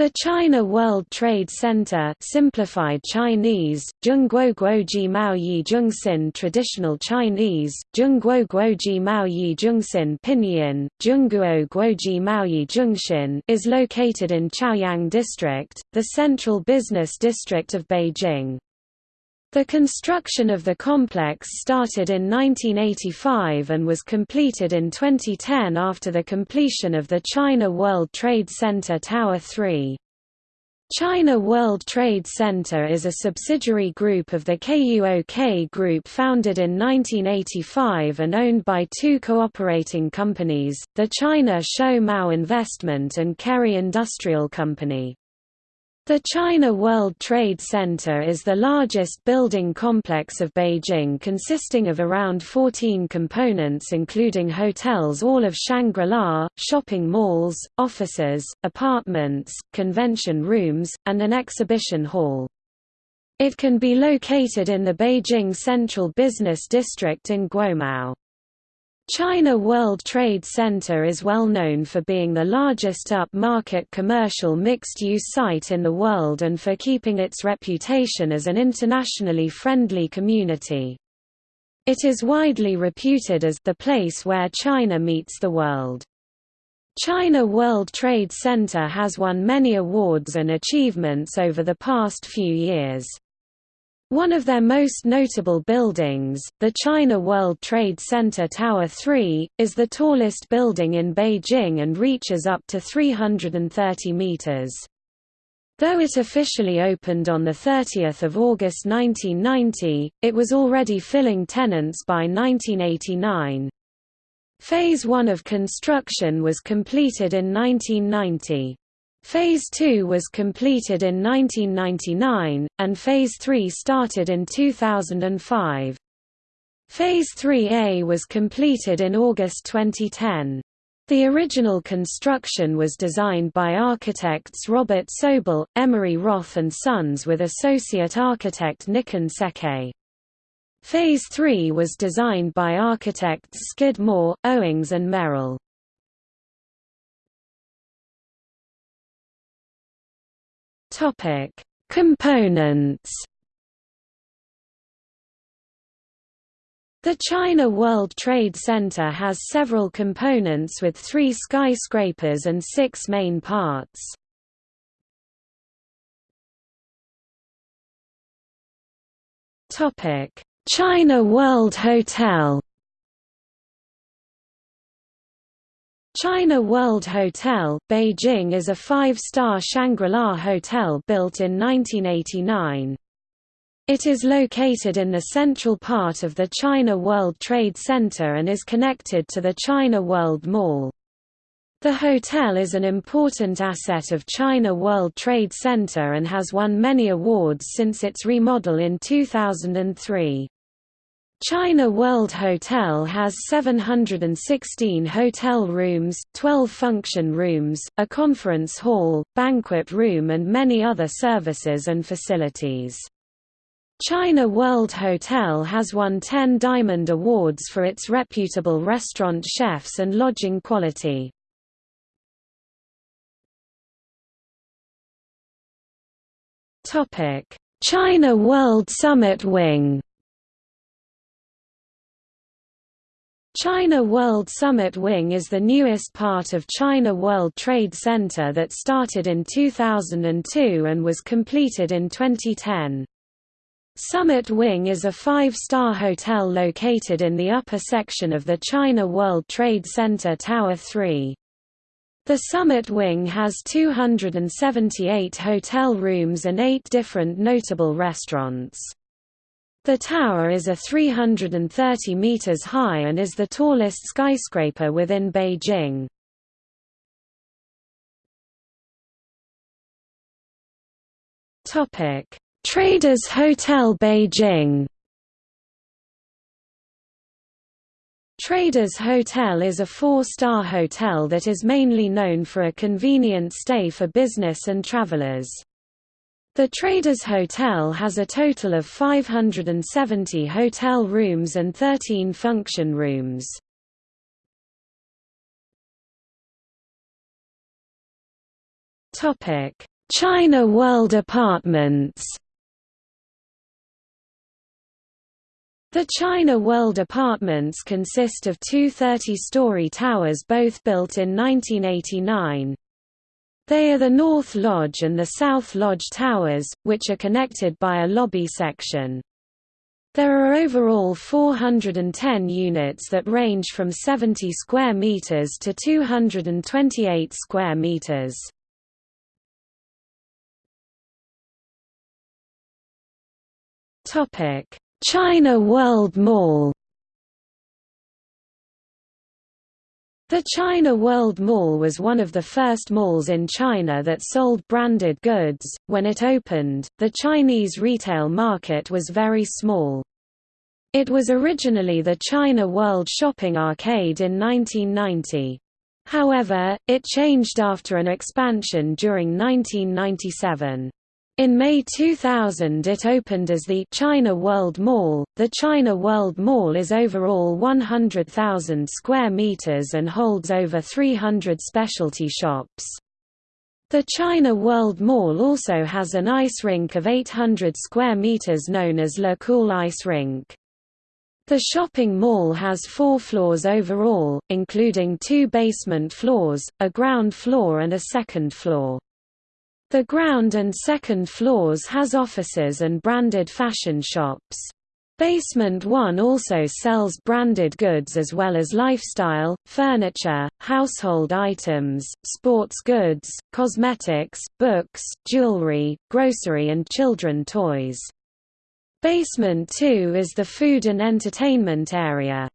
The China World Trade Center simplified Chinese, Zhongguoguoji Maoyi Zhongxin Traditional Chinese, Zhongguoguoji Maoyi Zhongxin Pinyin, Zhongguo Guoji Maoyi Zhongxin is located in Chaoyang District, the central business district of Beijing. The construction of the complex started in 1985 and was completed in 2010 after the completion of the China World Trade Center Tower 3. China World Trade Center is a subsidiary group of the KUOK Group founded in 1985 and owned by two cooperating companies, the China Shou Mao Investment and Kerry Industrial Company. The China World Trade Center is the largest building complex of Beijing consisting of around 14 components including hotels all of Shangri-La, shopping malls, offices, apartments, convention rooms, and an exhibition hall. It can be located in the Beijing Central Business District in Guomao. China World Trade Center is well known for being the largest upmarket commercial mixed-use site in the world and for keeping its reputation as an internationally friendly community. It is widely reputed as the place where China meets the world. China World Trade Center has won many awards and achievements over the past few years. One of their most notable buildings, the China World Trade Center Tower 3, is the tallest building in Beijing and reaches up to 330 meters. Though it officially opened on 30 August 1990, it was already filling tenants by 1989. Phase 1 of construction was completed in 1990. Phase 2 was completed in 1999, and Phase 3 started in 2005. Phase 3A was completed in August 2010. The original construction was designed by architects Robert Sobel, Emery Roth and Sons with associate architect Nikken Sekkei. Phase 3 was designed by architects Skidmore, Owings and Merrill. Topic: Components. The China World Trade Center has several components with three skyscrapers and six main parts. China World Hotel China World Hotel, Beijing is a five-star Shangri-La hotel built in 1989. It is located in the central part of the China World Trade Center and is connected to the China World Mall. The hotel is an important asset of China World Trade Center and has won many awards since its remodel in 2003. China World Hotel has 716 hotel rooms, 12 function rooms, a conference hall, banquet room and many other services and facilities. China World Hotel has won 10 Diamond Awards for its reputable restaurant chefs and lodging quality. China World Summit Wing China World Summit Wing is the newest part of China World Trade Center that started in 2002 and was completed in 2010. Summit Wing is a five-star hotel located in the upper section of the China World Trade Center Tower 3. The Summit Wing has 278 hotel rooms and eight different notable restaurants. The tower is a 330 meters high and is the tallest skyscraper within Beijing. Topic: Traders Hotel Beijing. Traders Hotel is a four-star hotel that is mainly known for a convenient stay for business and travelers. The Traders Hotel has a total of 570 hotel rooms and 13 function rooms. China World Apartments The China World Apartments consist of two 30-story towers both built in 1989. They are the North Lodge and the South Lodge Towers, which are connected by a lobby section. There are overall 410 units that range from 70 square meters to 228 square meters. Topic: China World Mall The China World Mall was one of the first malls in China that sold branded goods. When it opened, the Chinese retail market was very small. It was originally the China World Shopping Arcade in 1990. However, it changed after an expansion during 1997. In May 2000 it opened as the China World Mall. The China World Mall is overall 100,000 square meters and holds over 300 specialty shops. The China World Mall also has an ice rink of 800 square meters known as Le Cool Ice Rink. The shopping mall has four floors overall, including two basement floors, a ground floor and a second floor. The ground and second floors has offices and branded fashion shops. Basement 1 also sells branded goods as well as lifestyle, furniture, household items, sports goods, cosmetics, books, jewelry, grocery and children toys. Basement 2 is the food and entertainment area.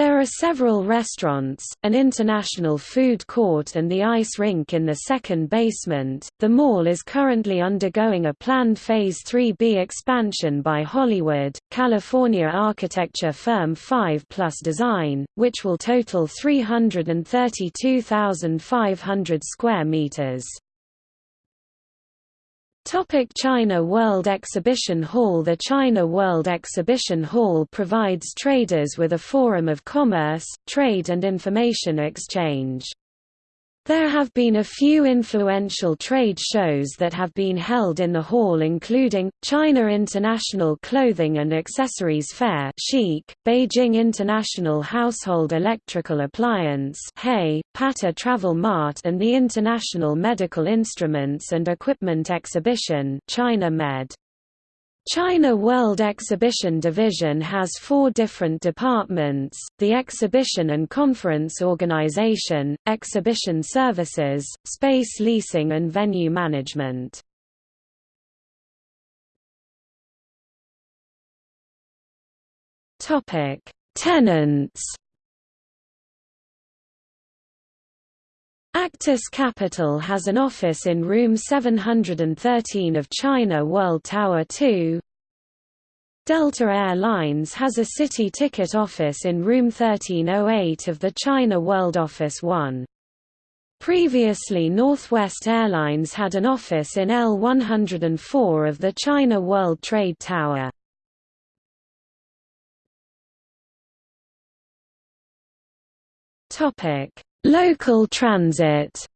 There are several restaurants, an international food court and the ice rink in the second basement. The mall is currently undergoing a planned Phase 3B expansion by Hollywood, California architecture firm 5 Plus Design, which will total 332,500 square meters. Topic China World Exhibition Hall The China World Exhibition Hall provides traders with a forum of commerce, trade and information exchange. There have been a few influential trade shows that have been held in the hall including, China International Clothing and Accessories Fair Beijing International Household Electrical Appliance HEI, Pata Travel Mart and the International Medical Instruments and Equipment Exhibition China Med. China World Exhibition Division has four different departments, the Exhibition and Conference Organization, Exhibition Services, Space Leasing and Venue Management. Tenants Actis Capital has an office in room 713 of China World Tower 2. Delta Air Lines has a city ticket office in room 1308 of the China World Office 1. Previously Northwest Airlines had an office in L104 of the China World Trade Tower. Topic Local transit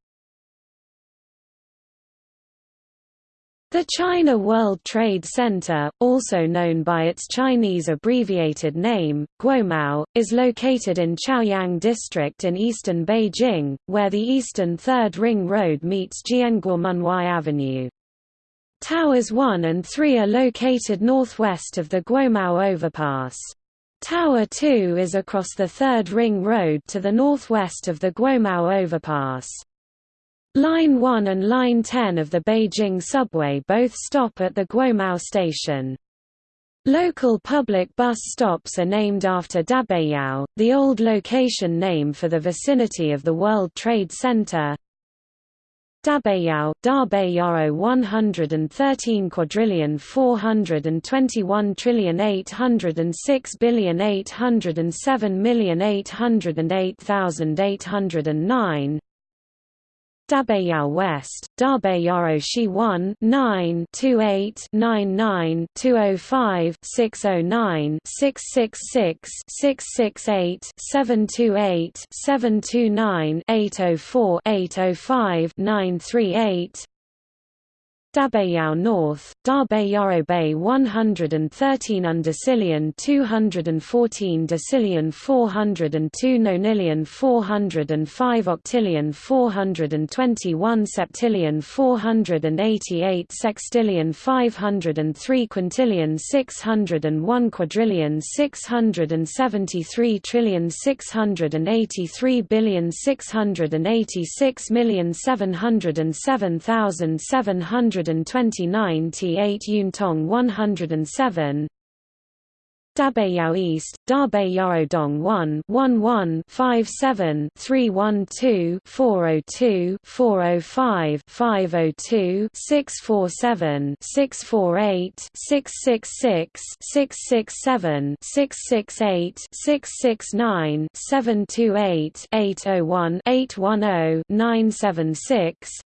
The China World Trade Center, also known by its Chinese abbreviated name, Guomao, is located in Chaoyang District in eastern Beijing, where the eastern Third Ring Road meets Jianguomenwai Avenue. Towers 1 and 3 are located northwest of the Guomao overpass. Tower 2 is across the Third Ring Road to the northwest of the Guomao overpass. Line 1 and Line 10 of the Beijing subway both stop at the Guomao station. Local public bus stops are named after Dabeiyao, the old location name for the vicinity of the World Trade Center. Dabeiyao, Dabeiyao 113 quadrillion 421 trillion 806 billion 807 million 808,809 Dabeiyao West, Dabeiyao Xi 1 9 28 99 205 609 666 668 728 729 804 805 938 Dabeiyao North, Dabeiyao Bei 113 Undecillion 214 Decillion 402 Nonillion 405 Octillion 421 Septillion 488 Sextillion 503 Quintillion 601 Quadrillion 673 Trillion 683 Billion 686 million 707 729 T8 Yuntong 107 Dabeiyao East, Dabeiyao Dong 1 11 57 312 402 405 502 647 648 666 667 668 669 728 801 810 976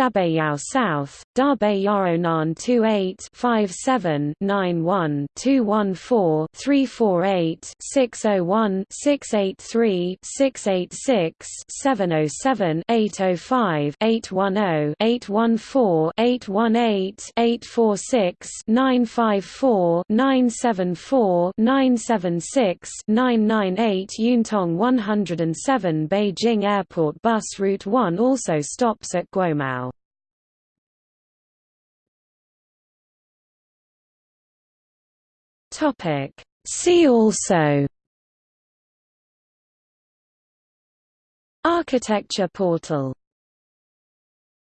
Dabeiyao South, Dabeiyao Nan 28 57 91 214 348 601 683 686 707 805 810 814 818 846 954 974 976 998 Yuntong 107 Beijing Airport Bus Route 1 also stops at Guomao. Topic. See also Architecture portal